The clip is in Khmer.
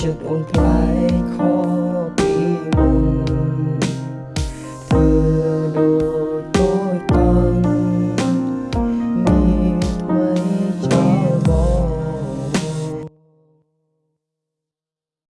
ចិត្តអូនថ្លៃខោ